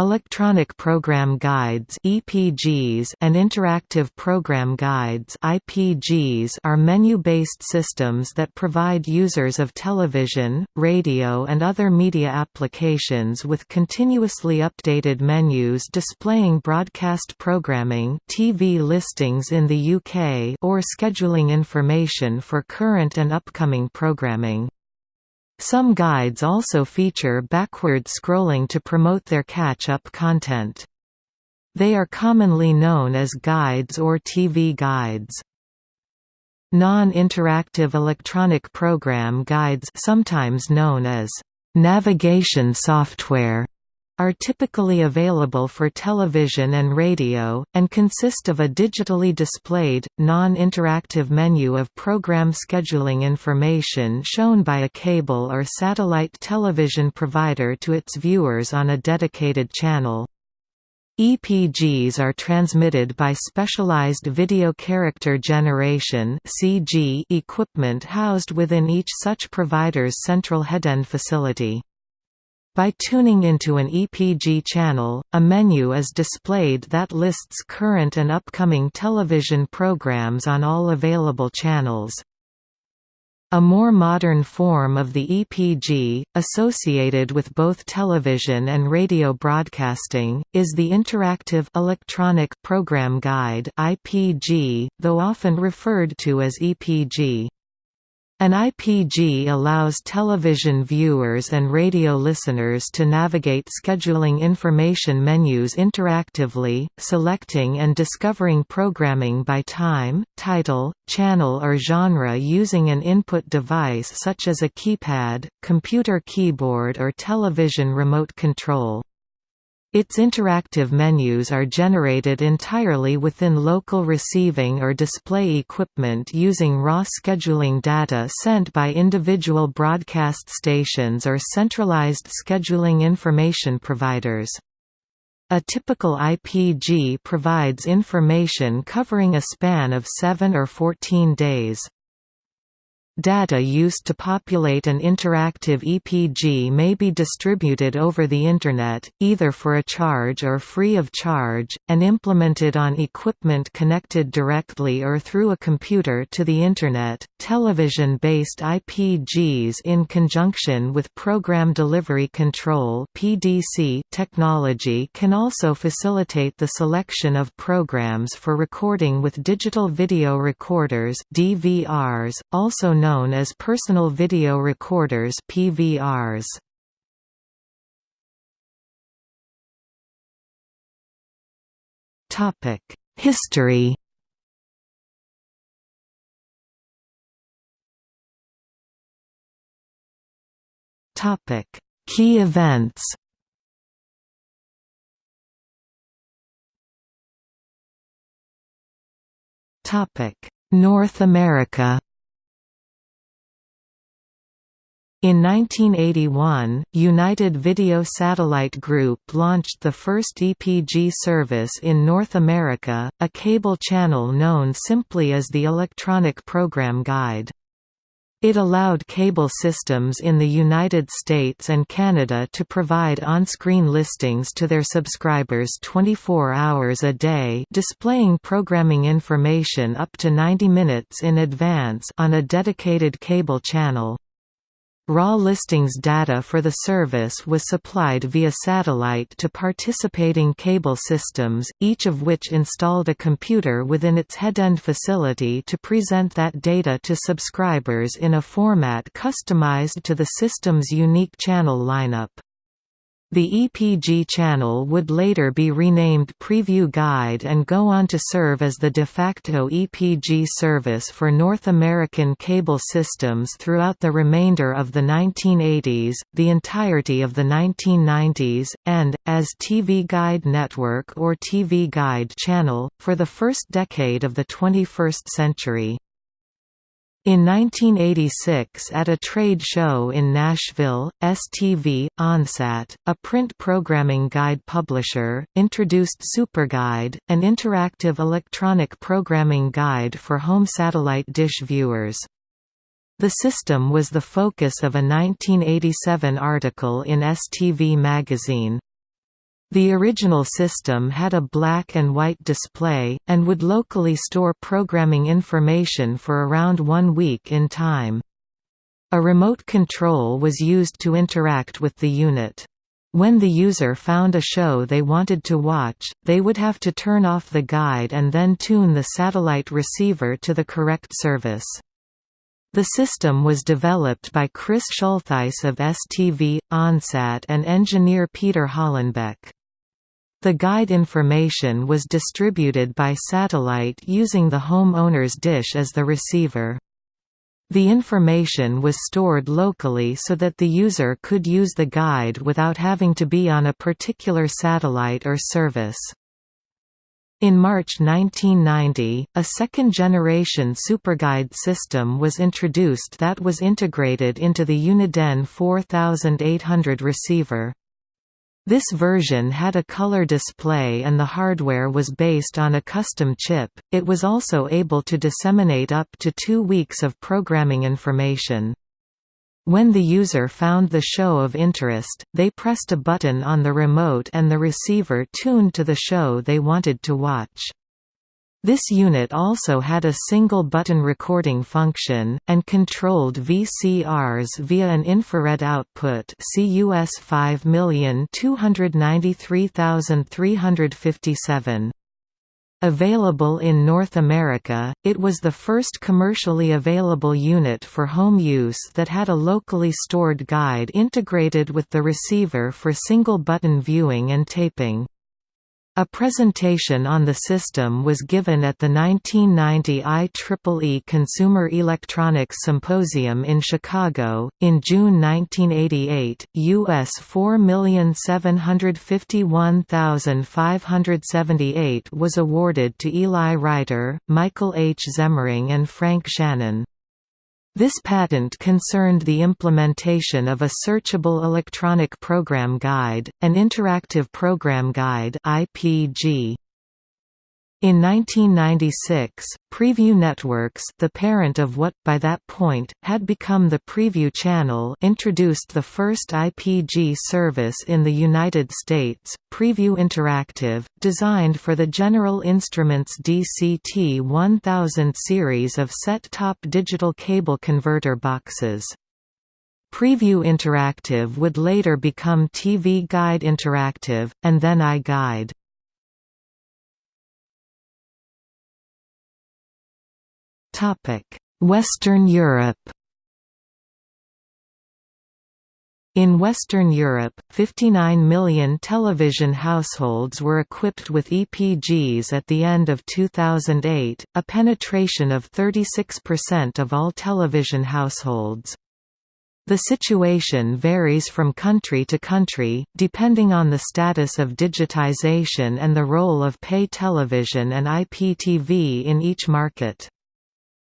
Electronic Program Guides (EPGs) and Interactive Program Guides (IPGs) are menu-based systems that provide users of television, radio and other media applications with continuously updated menus displaying broadcast programming, TV listings in the UK, or scheduling information for current and upcoming programming. Some guides also feature backward scrolling to promote their catch-up content. They are commonly known as guides or TV guides. Non-interactive electronic program guides sometimes known as navigation software are typically available for television and radio, and consist of a digitally displayed, non-interactive menu of program scheduling information shown by a cable or satellite television provider to its viewers on a dedicated channel. EPGs are transmitted by specialized video character generation equipment housed within each such provider's central headend facility. By tuning into an EPG channel, a menu is displayed that lists current and upcoming television programs on all available channels. A more modern form of the EPG, associated with both television and radio broadcasting, is the Interactive Electronic Program Guide (IPG), though often referred to as EPG. An IPG allows television viewers and radio listeners to navigate scheduling information menus interactively, selecting and discovering programming by time, title, channel or genre using an input device such as a keypad, computer keyboard or television remote control. Its interactive menus are generated entirely within local receiving or display equipment using raw scheduling data sent by individual broadcast stations or centralized scheduling information providers. A typical IPG provides information covering a span of 7 or 14 days. Data used to populate an interactive EPG may be distributed over the Internet, either for a charge or free of charge, and implemented on equipment connected directly or through a computer to the Internet. Television based IPGs, in conjunction with Program Delivery Control technology, can also facilitate the selection of programs for recording with digital video recorders (DVRs), also known known as personal video recorders PVRs. Topic: History. Topic: Key events. Topic: North America. In 1981, United Video Satellite Group launched the first EPG service in North America, a cable channel known simply as the Electronic Program Guide. It allowed cable systems in the United States and Canada to provide on-screen listings to their subscribers 24 hours a day displaying programming information up to 90 minutes in advance on a dedicated cable channel. Raw listings data for the service was supplied via satellite to participating cable systems, each of which installed a computer within its headend facility to present that data to subscribers in a format customized to the system's unique channel lineup. The EPG channel would later be renamed Prevue Guide and go on to serve as the de facto EPG service for North American cable systems throughout the remainder of the 1980s, the entirety of the 1990s, and, as TV Guide Network or TV Guide channel, for the first decade of the 21st century. In 1986 at a trade show in Nashville, STV, OnSat, a print programming guide publisher, introduced SuperGuide, an interactive electronic programming guide for home satellite dish viewers. The system was the focus of a 1987 article in STV magazine. The original system had a black and white display, and would locally store programming information for around one week in time. A remote control was used to interact with the unit. When the user found a show they wanted to watch, they would have to turn off the guide and then tune the satellite receiver to the correct service. The system was developed by Chris Schultheis of STV, OnSat and engineer Peter Hollenbeck. The guide information was distributed by satellite using the home owner's dish as the receiver. The information was stored locally so that the user could use the guide without having to be on a particular satellite or service. In March 1990, a second-generation SuperGuide system was introduced that was integrated into the Uniden 4800 receiver. This version had a color display and the hardware was based on a custom chip. It was also able to disseminate up to two weeks of programming information. When the user found the show of interest, they pressed a button on the remote and the receiver tuned to the show they wanted to watch. This unit also had a single-button recording function, and controlled VCRs via an infrared output CUS 5293357. Available in North America, it was the first commercially available unit for home use that had a locally stored guide integrated with the receiver for single-button viewing and taping. A presentation on the system was given at the 1990 IEEE Consumer Electronics Symposium in Chicago. In June 1988, US 4,751,578 was awarded to Eli Reiter, Michael H. Zemmering, and Frank Shannon. This patent concerned the implementation of a searchable electronic program guide, an interactive program guide IPG. In 1996, Prevue Networks the parent of what, by that point, had become the Prevue Channel introduced the first IPG service in the United States, Prevue Interactive, designed for the General Instruments DCT-1000 series of set-top digital cable converter boxes. Prevue Interactive would later become TV Guide Interactive, and then iGuide. Western Europe In Western Europe, 59 million television households were equipped with EPGs at the end of 2008, a penetration of 36% of all television households. The situation varies from country to country, depending on the status of digitization and the role of pay television and IPTV in each market.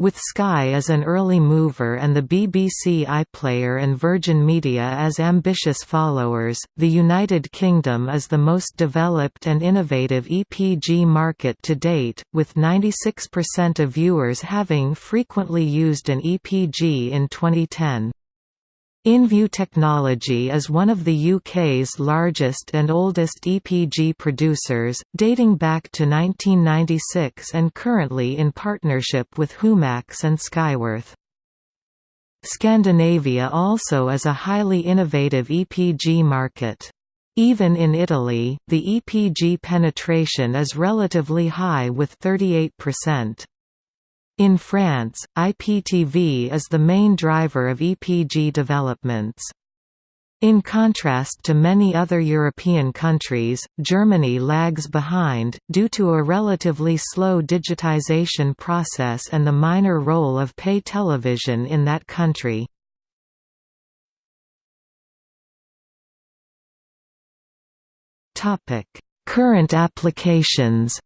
With Sky as an early mover and the BBC iPlayer and Virgin Media as ambitious followers, the United Kingdom is the most developed and innovative EPG market to date, with 96% of viewers having frequently used an EPG in 2010. InView Technology is one of the UK's largest and oldest EPG producers, dating back to 1996 and currently in partnership with Humax and Skyworth. Scandinavia also is a highly innovative EPG market. Even in Italy, the EPG penetration is relatively high with 38%. In France, IPTV is the main driver of EPG developments. In contrast to many other European countries, Germany lags behind, due to a relatively slow digitization process and the minor role of pay television in that country. Current applications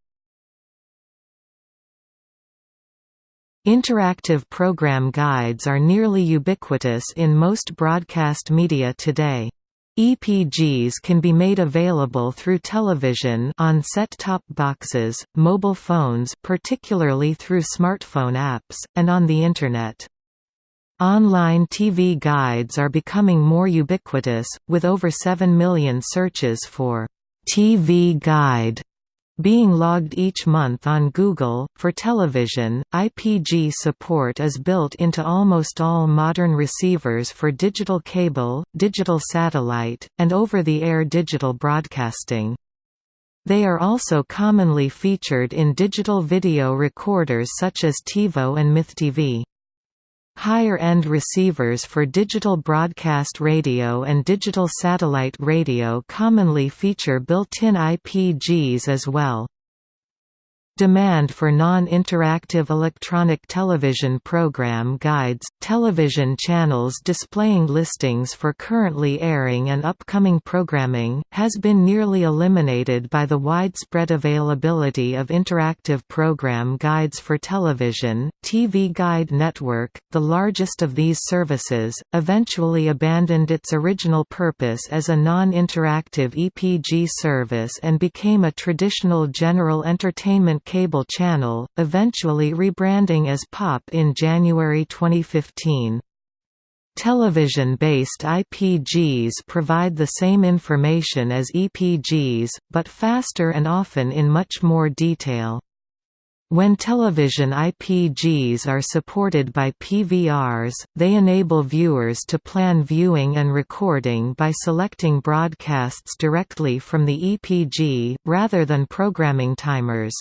Interactive program guides are nearly ubiquitous in most broadcast media today. EPGs can be made available through television on set-top boxes, mobile phones particularly through smartphone apps, and on the Internet. Online TV guides are becoming more ubiquitous, with over 7 million searches for TV Guide being logged each month on Google. For television, IPG support is built into almost all modern receivers for digital cable, digital satellite, and over-the-air digital broadcasting. They are also commonly featured in digital video recorders such as TiVo and MythTV. Higher-end receivers for digital broadcast radio and digital satellite radio commonly feature built-in IPGs as well. Demand for non-interactive electronic television program guides, television channels displaying listings for currently airing and upcoming programming, has been nearly eliminated by the widespread availability of interactive program guides for television. TV Guide Network, the largest of these services, eventually abandoned its original purpose as a non-interactive EPG service and became a traditional general entertainment cable channel, eventually rebranding as POP in January 2015. Television-based IPGs provide the same information as EPGs, but faster and often in much more detail. When television IPGs are supported by PVRs, they enable viewers to plan viewing and recording by selecting broadcasts directly from the EPG, rather than programming timers.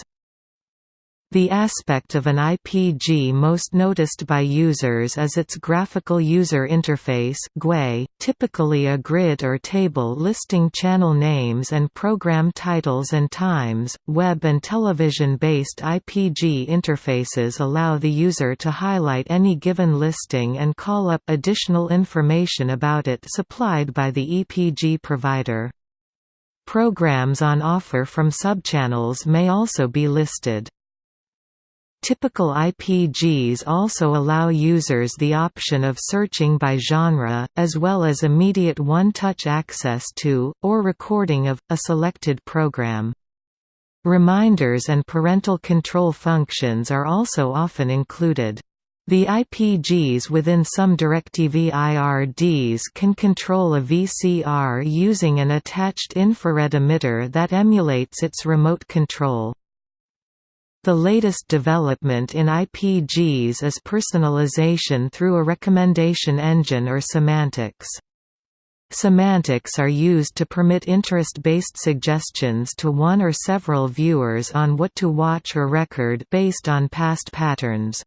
The aspect of an IPG most noticed by users is its graphical user interface GUI, typically a grid or table listing channel names and program titles and times. Web and television-based IPG interfaces allow the user to highlight any given listing and call up additional information about it supplied by the EPG provider. Programs on offer from subchannels may also be listed. Typical IPGs also allow users the option of searching by genre, as well as immediate one-touch access to, or recording of, a selected program. Reminders and parental control functions are also often included. The IPGs within some DirecTV IRDs can control a VCR using an attached infrared emitter that emulates its remote control. The latest development in IPGs is personalization through a recommendation engine or semantics. Semantics are used to permit interest-based suggestions to one or several viewers on what to watch or record based on past patterns.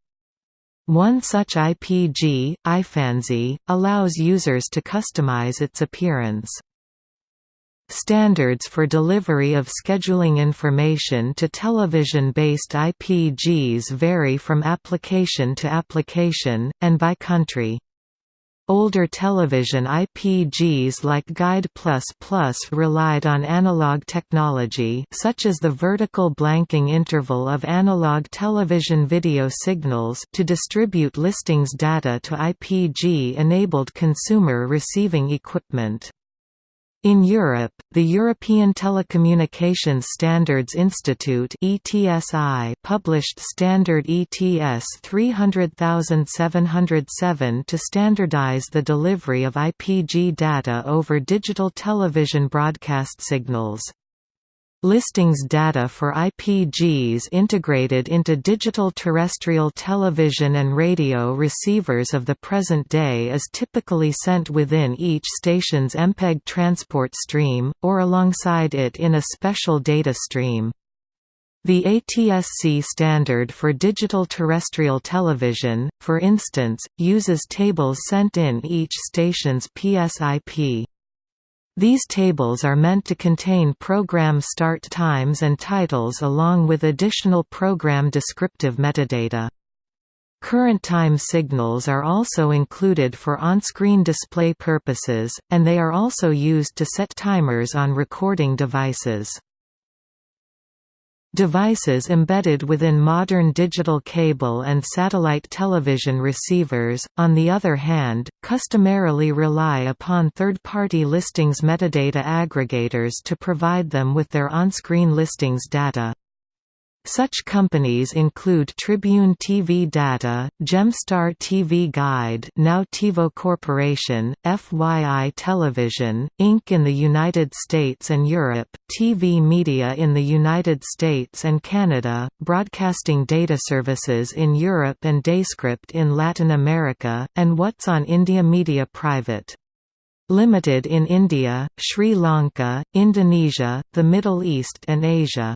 One such IPG, iFanzy, allows users to customize its appearance. Standards for delivery of scheduling information to television-based IPGs vary from application to application, and by country. Older television IPGs like Guide++ relied on analog technology such as the vertical blanking interval of analog television video signals to distribute listings data to IPG-enabled consumer receiving equipment. In Europe, the European Telecommunications Standards Institute (ETSI) published standard ETS 300707 to standardize the delivery of IPG data over digital television broadcast signals. Listings data for IPGs integrated into digital terrestrial television and radio receivers of the present day is typically sent within each station's MPEG transport stream, or alongside it in a special data stream. The ATSC standard for digital terrestrial television, for instance, uses tables sent in each station's PSIP. These tables are meant to contain program start times and titles along with additional program descriptive metadata. Current time signals are also included for on-screen display purposes, and they are also used to set timers on recording devices. Devices embedded within modern digital cable and satellite television receivers, on the other hand, customarily rely upon third-party listings metadata aggregators to provide them with their on-screen listings data. Such companies include Tribune TV Data, Gemstar TV Guide now TiVo Corporation, FYI Television, Inc. in the United States and Europe, TV Media in the United States and Canada, Broadcasting Data Services in Europe and Dayscript in Latin America, and What's on India Media Private. Limited in India, Sri Lanka, Indonesia, the Middle East and Asia.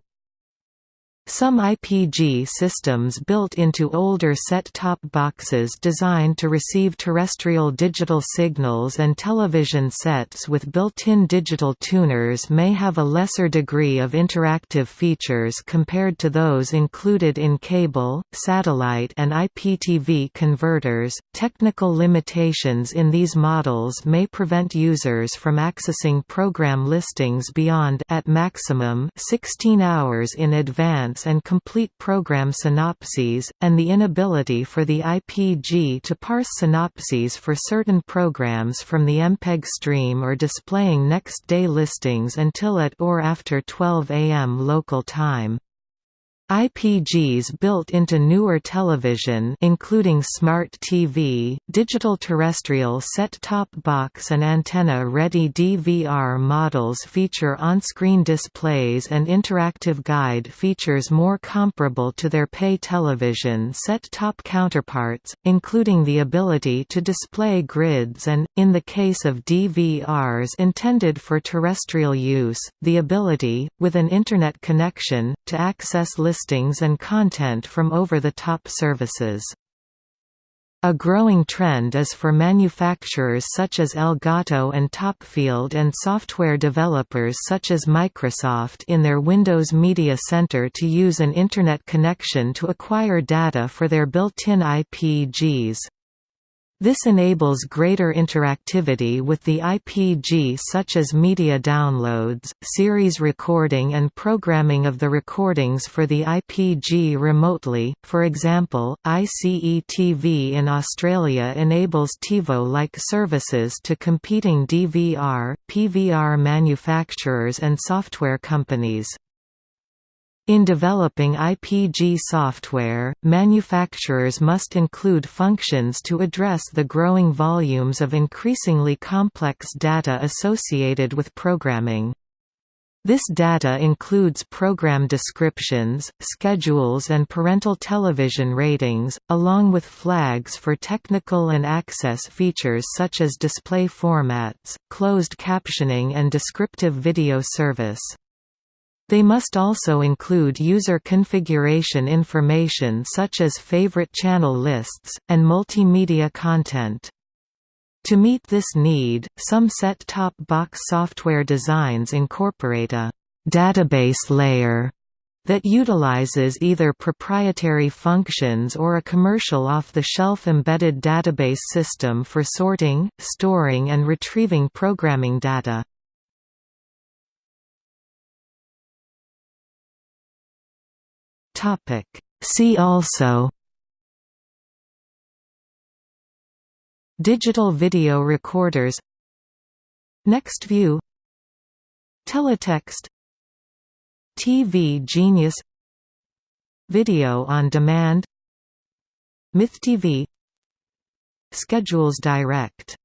Some IPG systems built into older set-top boxes designed to receive terrestrial digital signals and television sets with built-in digital tuners may have a lesser degree of interactive features compared to those included in cable, satellite and IPTV converters. Technical limitations in these models may prevent users from accessing program listings beyond at maximum 16 hours in advance and complete program synopses, and the inability for the IPG to parse synopses for certain programs from the MPEG stream or displaying next-day listings until at or after 12 am local time. IPGs built into newer television including smart TV, digital terrestrial set-top box and antenna-ready DVR models feature on-screen displays and interactive guide features more comparable to their pay television set-top counterparts, including the ability to display grids and, in the case of DVRs intended for terrestrial use, the ability, with an Internet connection, to access listings listings and content from over-the-top services. A growing trend is for manufacturers such as Elgato and Topfield and software developers such as Microsoft in their Windows Media Center to use an Internet connection to acquire data for their built-in IPGs. This enables greater interactivity with the IPG such as media downloads, series recording and programming of the recordings for the IPG remotely, for example, ICE-TV in Australia enables TiVo-like services to competing DVR, PVR manufacturers and software companies. In developing IPG software, manufacturers must include functions to address the growing volumes of increasingly complex data associated with programming. This data includes program descriptions, schedules and parental television ratings, along with flags for technical and access features such as display formats, closed captioning and descriptive video service. They must also include user configuration information such as favorite channel lists, and multimedia content. To meet this need, some set-top box software designs incorporate a «database layer» that utilizes either proprietary functions or a commercial off-the-shelf embedded database system for sorting, storing and retrieving programming data. Topic. See also Digital video recorders NexTView Teletext TV Genius Video on demand MythTV Schedules Direct